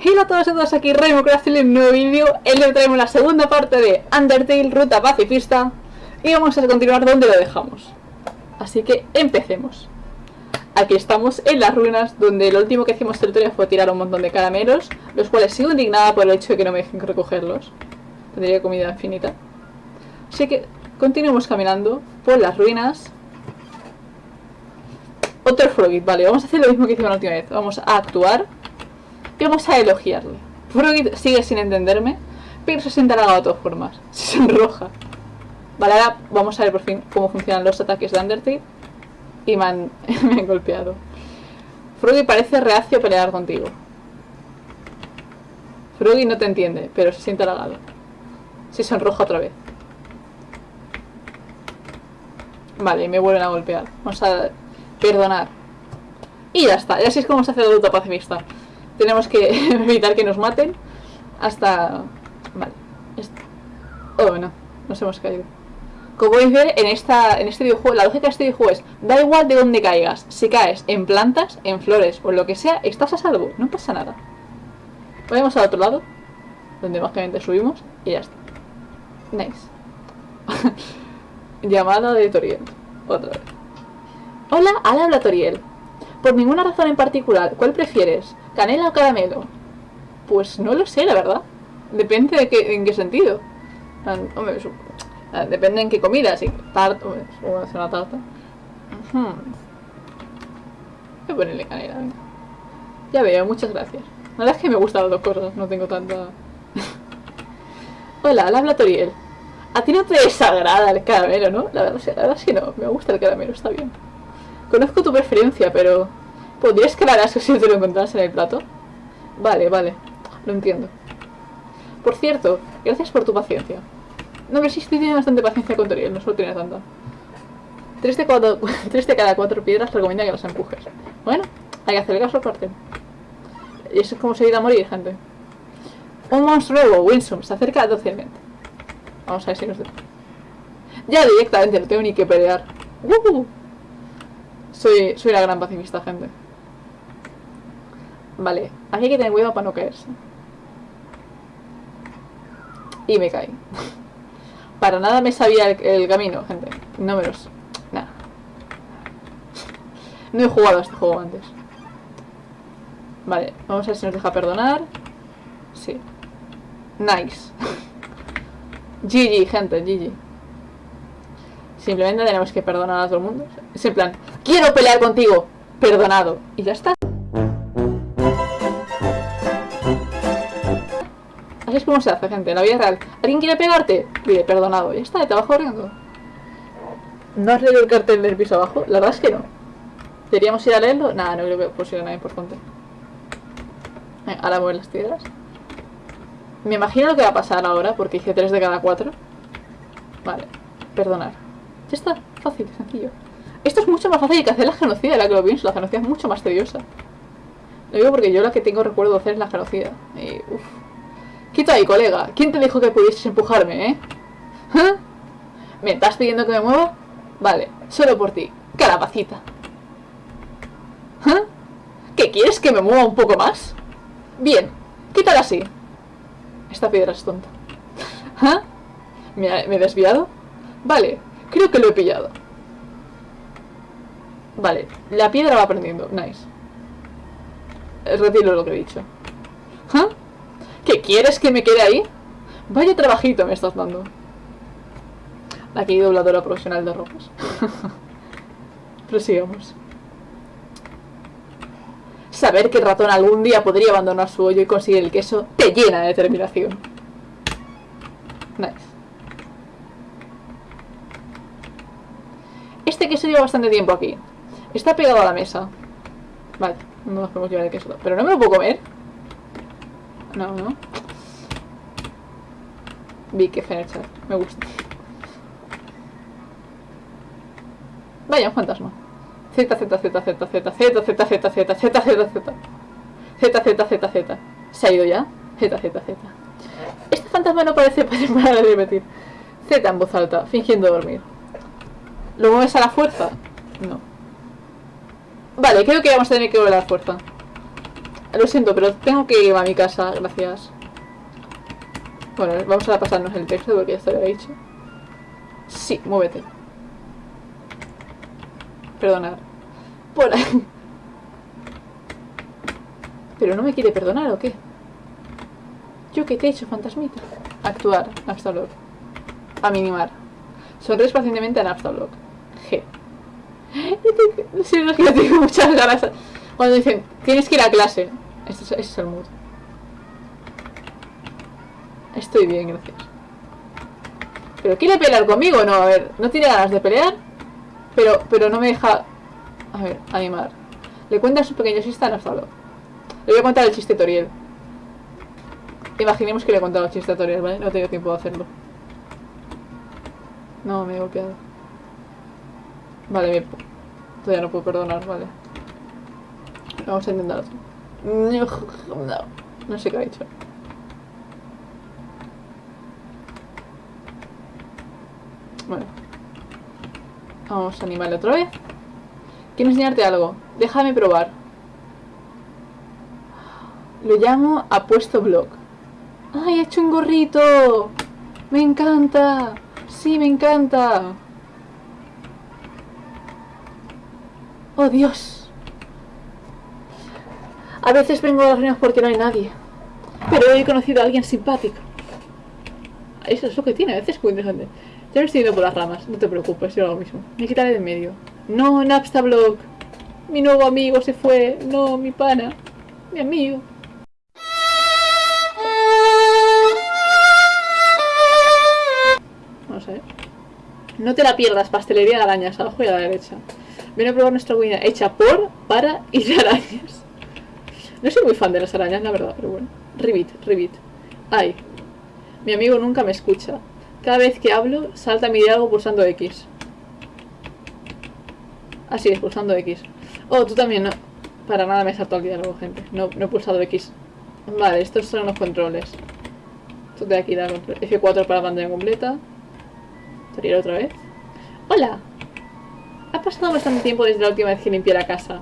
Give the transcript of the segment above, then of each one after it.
Hola a todos y a todas, aquí Raimo en un nuevo vídeo. El día traemos la segunda parte de Undertale, Ruta Pacifista. Y vamos a continuar donde lo dejamos. Así que empecemos. Aquí estamos en las ruinas, donde lo último que hicimos el fue tirar un montón de caramelos, los cuales sigo indignada por el hecho de que no me dejen recogerlos. Tendría comida infinita. Así que continuemos caminando por las ruinas. Otro Frogit, vale, vamos a hacer lo mismo que hicimos la última vez. Vamos a actuar y vamos a elogiarle. Froggy sigue sin entenderme, pero se siente halagado de todas formas. Se sonroja. Vale, ahora vamos a ver por fin cómo funcionan los ataques de Undertale. Y me han, golpeado. Froggy parece reacio a pelear contigo. Froggy no te entiende, pero se siente halagado. Se sonroja otra vez. Vale, me vuelven a golpear. Vamos a perdonar. Y ya está, y así es como se hace el adulto pacifista. Tenemos que evitar que nos maten hasta... Vale. Oh, no. Nos hemos caído. Como podéis ver, en, esta, en este videojuego, la lógica de este videojuego es, da igual de dónde caigas, si caes en plantas, en flores o en lo que sea, estás a salvo, no pasa nada. Vamos al otro lado, donde mágicamente subimos, y ya está. Nice. Llamada de Toriel. Otra vez. Hola, al habla Toriel. Por ninguna razón en particular, ¿cuál prefieres? ¿Canela o caramelo? Pues no lo sé, la verdad. Depende de qué, en qué sentido. Ah, depende en qué comida, si tarta, hacer una tarta. Voy a ponerle canela, venga. Ya veo, muchas gracias. La verdad es que me gustan las dos cosas, no tengo tanta... Hola, habla Toriel. A ti no te desagrada el caramelo, ¿no? La verdad, la verdad es que no, me gusta el caramelo, está bien. Conozco tu preferencia, pero... ¿Podrías crear eso si te lo encontraras en el plato? Vale, vale. Lo entiendo. Por cierto, gracias por tu paciencia. No, pero sí tiene bastante paciencia con Toriel, no solo tiene tanta. Tres de, cuatro, tres de cada cuatro piedras recomienda que las empujes. Bueno, hay que hacer caso aparte. Y eso es como se a morir, gente. Un monstruo Winsome, se acerca dócilmente. Vamos a ver si nos... Ya directamente, no tengo ni que pelear. ¡Uh! Soy, soy la gran pacifista, gente. Vale, aquí hay que tener cuidado para no caerse. Y me caí. Para nada me sabía el, camino, gente. No me los... Nada. No he jugado a este juego antes. Vale, vamos a ver si nos deja perdonar. Sí. Nice. GG, gente, GG. Simplemente tenemos que perdonar a todo el mundo. Es en plan, quiero pelear contigo. Perdonado. Y ya está. Es como se hace, gente, en la vida real. ¿Alguien quiere pegarte? Pide perdonado. Ya está, te vas corriendo. ¿No has leído el cartel del piso abajo? La verdad es que no. ¿Deberíamos ir a leerlo? Nada, no creo que pusiera nada importante. ahora mueven las piedras. Me imagino lo que va a pasar ahora, porque hice 3 de cada 4. Vale, perdonar. Ya está, fácil, sencillo. Esto es mucho más fácil que hacer la genocida, la que lo pienso. La genocida es mucho más tediosa. Lo digo porque yo la que tengo recuerdo hacer es la genocida. Y, uf. Quita ahí, colega. ¿Quién te dijo que pudieses empujarme, eh? ¿Ah? ¿Me estás pidiendo que me mueva? Vale, solo por ti. Calabacita. ¿Ah? ¿Qué quieres que me mueva un poco más? Bien, quítala así. Esta piedra es tonta. ¿Ah? ¿Me, he desviado? Vale, creo que lo he pillado. Vale, la piedra va aprendiendo. Nice. Retiro lo que he dicho. ¿Ah? ¿Qué quieres que me quede ahí? Vaya trabajito me estás dando. Aquí dobladora profesional de ropas. Prosigamos. Saber que el ratón algún día podría abandonar su hoyo y conseguir el queso te llena de determinación. Nice. Este queso lleva bastante tiempo aquí. Está pegado a la mesa. Vale, no nos podemos llevar el queso. ¿Pero no me lo puedo comer? No, no. Vi que chat. Me gusta. Vaya, un fantasma. Z, Z, Z, Z, Z, Z, Z, Z, Z, Z, Z, Z, Z, Z, Z, Z, Z. ¿Se ha ido ya? Z, Z, Z. Este fantasma no parece parar de repetir. Z en voz alta, fingiendo dormir. ¿Lo mueves a la fuerza? No. Vale, creo que vamos a tener que volver a la fuerza. Lo siento, pero tengo que ir a mi casa, gracias. Bueno, vamos a pasarnos el texto porque ya se lo he dicho. Sí, muévete. Perdonad. Por ahí. ¿Pero no me quiere perdonar o qué? ¿Yo qué te he hecho, fantasmita? Actuar, Napstablock. Aminimar. Sonríes pacientemente a Napstablock. G. Sí, no es que tengo muchas ganas. Cuando dicen, tienes que ir a clase. Ese es, ese es el mood. Estoy bien, gracias. ¿Pero quiere pelear conmigo? No, a ver, no tiene ganas de pelear. Pero, pero no me deja... A ver, animar. Le cuenta su pequeño chiste a Napstablock. Le voy a contar el chiste Toriel. Imaginemos que le he contado el chiste Toriel, ¿vale? No tengo tiempo de hacerlo. No, me he golpeado. Vale, me... todavía no puedo perdonar, vale. Vamos a intentar otro. No, no sé qué ha dicho. Bueno. Vamos a animarle otra vez. Quiero enseñarte algo. Déjame probar. Lo llamo apuesto blog. ¡Ay, he hecho un gorrito! ¡Me encanta! ¡Sí, me encanta! ¡Oh, Dios! A veces vengo a las reuniones porque no hay nadie. Pero he conocido a alguien simpático. Eso es lo que tiene, a veces es muy interesante. Me estoy yendo por las ramas, no te preocupes, yo lo mismo. Me quitaré de medio. No, Napstablog. Mi nuevo amigo se fue. No, mi pana. Mi amigo. Vamos a ver. No te la pierdas, pastelería de arañas, abajo y a la derecha. Ven a probar nuestra comida hecha por, para y de arañas. No soy muy fan de las arañas, la verdad, pero bueno. Ribbit, Ribbit. Ay. Mi amigo nunca me escucha. Cada vez que hablo, salta mi diálogo pulsando X. Así es, pulsando X. Oh, tú también, no. Para nada me saltó el diálogo, gente. No, no he pulsado X. Vale, estos son los controles. Esto de aquí da control. F4 para pantalla completa. Salir otra vez. ¡Hola! Ha pasado bastante tiempo desde la última vez que limpié la casa.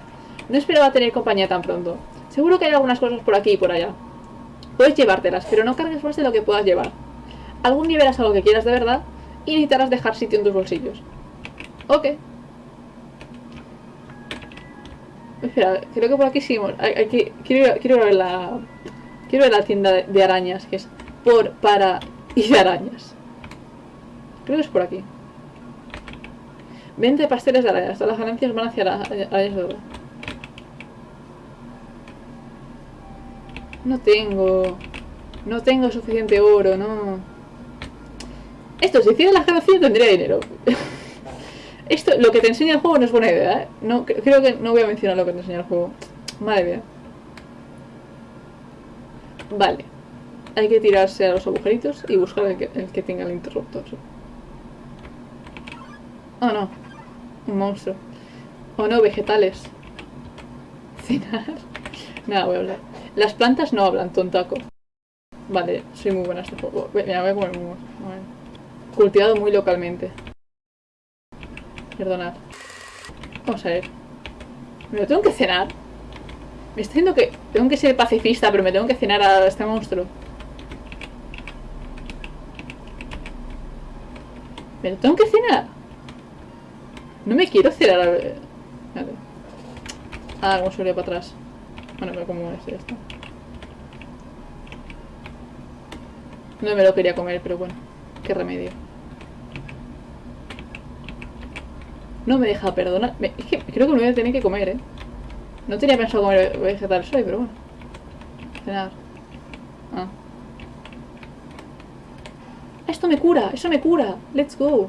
No esperaba tener compañía tan pronto. Seguro que hay algunas cosas por aquí y por allá. Puedes llevártelas, pero no cargues más de lo que puedas llevar. Algún día verás algo que quieras de verdad y necesitarás dejar sitio en tus bolsillos. Ok. Espera, creo que por aquí seguimos. Aquí, quiero, quiero ver la... Quiero ver la tienda de arañas, que es por, para y de arañas. Creo que es por aquí. Vente pasteles de arañas. Todas las ganancias van hacia las arañas de oro. No tengo... No tengo suficiente oro, no. Esto, si hiciera las ganancias tendría dinero. Esto, lo que te enseña el juego no es buena idea, ¿eh? No, creo que no voy a mencionar lo que te enseña el juego. Madre mía. Vale. Hay que tirarse a los agujeritos y buscar el que, tenga el interruptor. Oh no. Un monstruo. Oh no, vegetales. Cenar. Nada, voy a hablar. Las plantas no hablan, tontaco. Vale, soy muy buena en este juego. Mira, voy a comer muy Cultivado muy localmente. Perdonad. Vamos a ver. ¿Me lo tengo que cenar? Me está diciendo que tengo que ser pacifista, pero me tengo que cenar a este monstruo. ¿Me lo tengo que cenar? No me quiero cenar a. Vale. Ah, como se para atrás. Bueno, pero como es esto. No me lo quería comer, pero bueno. Qué remedio. No me deja perdonar. es que creo que me voy a tener que comer, ¿eh? No tenía pensado comer vegetales hoy, pero bueno. Cenar. Ah. Esto me cura, eso me cura. Let's go.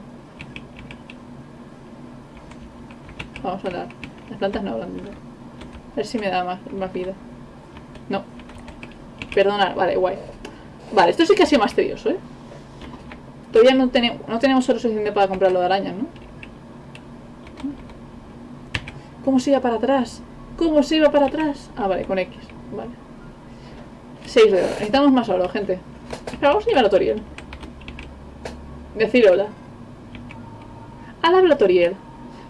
Vamos a hablar. Las plantas no hablan. A ver si me da más, más vida. No. Perdonar, vale, guay. Vale, esto sí que ha sido más tedioso, ¿eh? Todavía no, tenemos no tenemos oro suficiente para comprar lo de arañas, ¿no? ¿Cómo se iba para atrás? ¿Cómo se iba para atrás? Ah, vale, con X. Vale. 6 de oro. Necesitamos más oro, gente. Vamos a llevar a Toriel. Decir hola. Al habla Toriel.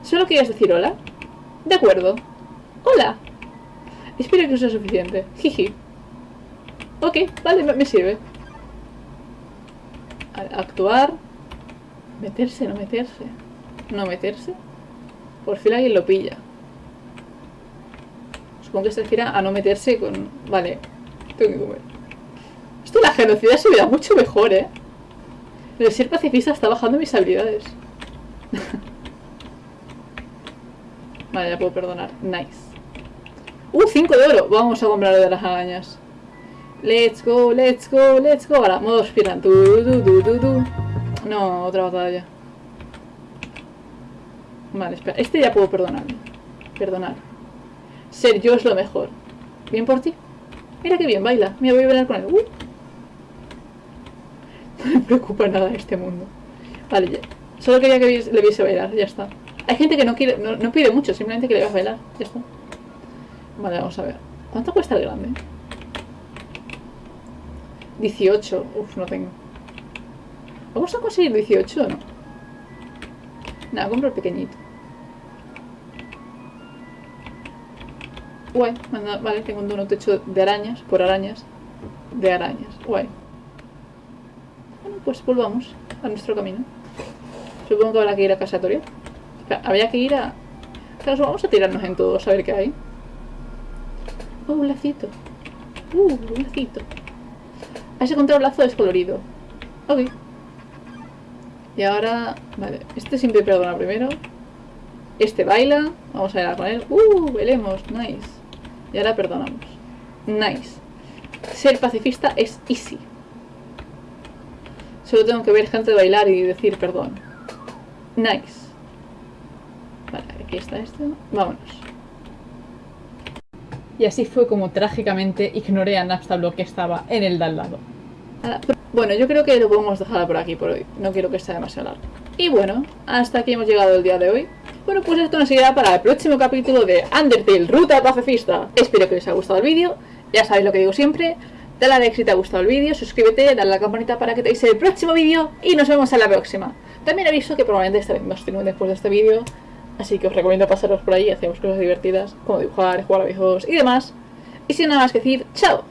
¿Solo querías decir hola? De acuerdo. Hola. Espero que sea suficiente. Jiji. Ok, vale, me, sirve. Actuar. Meterse, no meterse. No meterse. Por fin alguien lo pilla. Supongo que se refiere a no meterse con... Vale, tengo que comer. Esto la genocida se me da mucho mejor, ¿eh? El ser pacifista está bajando mis habilidades. vale, ya puedo perdonar. Nice. ¡Uh! 5 de oro. Vamos a comprar lo de las arañas. Let's go, let's go, let's go. Ahora, modo tu. No, otra batalla. Vale, espera. Este ya puedo perdonarlo. Perdonar. Ser yo es lo mejor. ¿Bien por ti? Mira qué bien baila. Mira, voy a bailar con él. Uh. No me preocupa nada este mundo. Vale, ya. Solo quería que le viese bailar, ya está. Hay gente que no quiere, no, no pide mucho, simplemente que le veas bailar, ya está. Vale, vamos a ver. ¿Cuánto cuesta el grande? 18. Uf, no tengo. ¿Vamos a conseguir 18 o no? Nada, compro el pequeñito. Guay, vale, tengo un donut hecho de arañas, por arañas. De arañas, guay. Bueno, pues volvamos a nuestro camino. Supongo que habrá que ir a casa Toriel. Espera, habría que ir a... Claro, vamos a tirarnos en todos a ver qué hay. Oh, un lacito. Uh, un lacito. Has encontrado un lazo descolorido. Ok. Y ahora... Vale, este siempre perdona primero. Este baila. Vamos a bailar con él. Uh, bailemos. Nice. Y ahora perdonamos. Nice. Ser pacifista es easy. Solo tengo que ver gente bailar y decir perdón. Nice. Vale, aquí está esto. Vámonos. Y así fue como trágicamente ignoré a Napstablo que estaba en el de al lado. Ahora, Bueno, yo creo que lo podemos dejar por aquí por hoy. No quiero que sea demasiado largo. Y bueno, hasta aquí hemos llegado el día de hoy. Bueno, pues esto nos seguirá para el próximo capítulo de Undertale, Ruta Pacifista. Espero que os haya gustado el vídeo. Ya sabéis lo que digo siempre. Dale a like si te ha gustado el vídeo, suscríbete, dale a la campanita para que te el próximo vídeo y nos vemos en la próxima. También aviso que probablemente esta vez streamo después de este vídeo, así que os recomiendo pasaros por ahí, hacemos cosas divertidas, como dibujar, jugar a videojuegos y demás. Y sin nada más que decir, ¡chao!